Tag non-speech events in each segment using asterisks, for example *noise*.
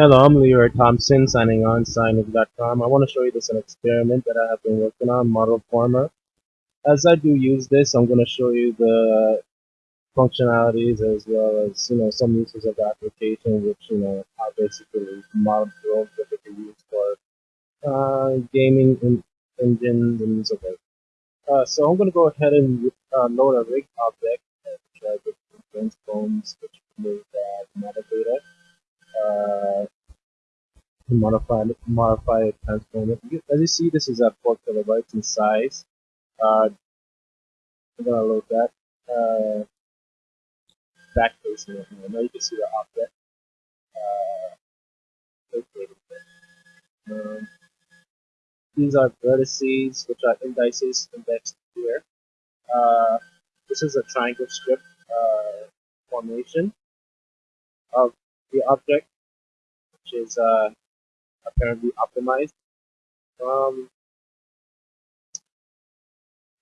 Hello, I'm Leroy Thompson, signing on Signage.com. I want to show you this an experiment that I have been working on, Model Former. As I do use this, I'm going to show you the functionalities as well as, you know, some uses of the application, which, you know, are basically model drones that they can use for uh, gaming in, engines and so forth. Uh, so I'm going to go ahead and uh, load a rig object, which I just transforms, which remove uh, metadata uh, modify modify it, transform it. As you see, this is at 4 kilobytes in size. Uh, I'm gonna load that. Uh, back facing it now. Now you can see the object. Uh, um, these are vertices, which are indices indexed here. Uh, this is a triangle strip uh, formation of the object, which is uh, apparently optimized. Um,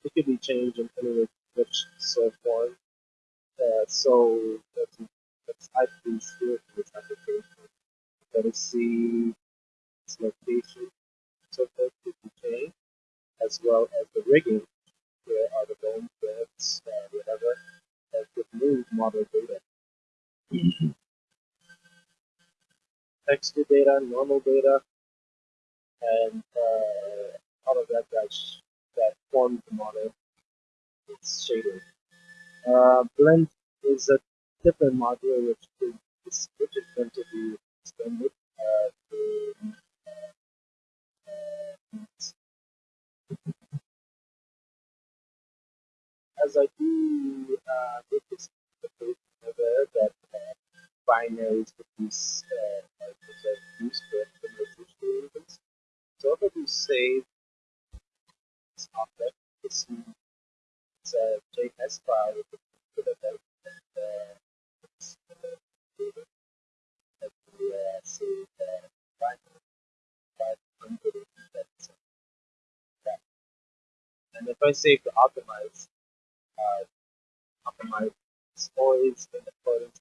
it could be changed in any which so form. Uh, so let's, let's type these here for this application. Let us see its location, so forth could be changed, as well as the rigging. Here are the bone bits, uh, whatever, that could move model texture data, normal data, and uh, all of that that, that forms the model. It's shaded. Uh, blend is a different module which is which is going to be extended uh, to uh, *laughs* as I do uh, this aware that uh, binaries with these uh, use for the So if I do save this object, it's, it's a JS file with the a and uh, it's uh, that we uh, save uh, binary 500 and if I save to optimize, uh, optimize is always in accordance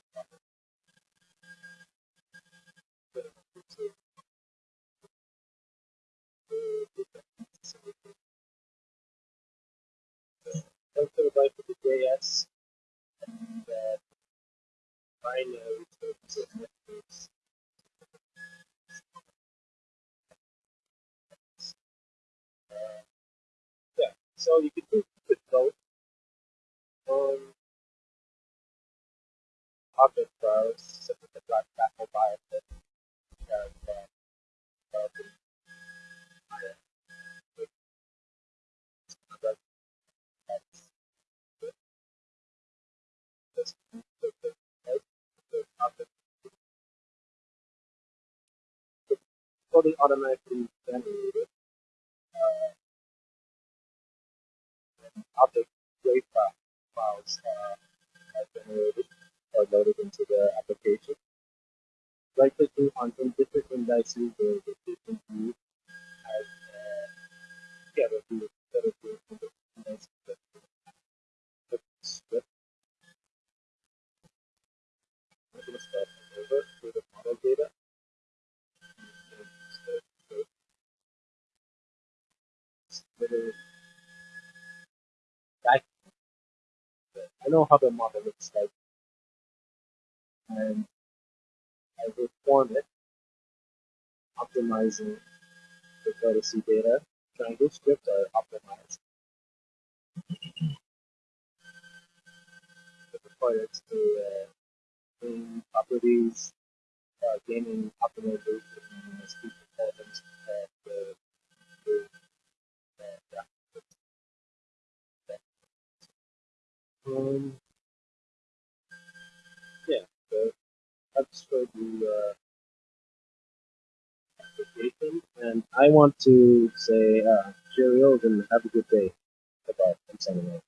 binary terms of methods. Uh, yeah, so you can do both on object files, such as the black apple biotech, and uh, uh, fully automatically generated uh, object wave files uh, are generated or loaded into the application. Right clicking on some different indices or different views I, I know how the model looks like and I will form it optimizing the courtesy data. Triangle strip are optimized. the requires to uh, bring properties, uh, gaining optimization and Um, yeah, so that's for the uh, application, and I want to say uh, cheerios and have a good day. Bye bye. I'm signing off.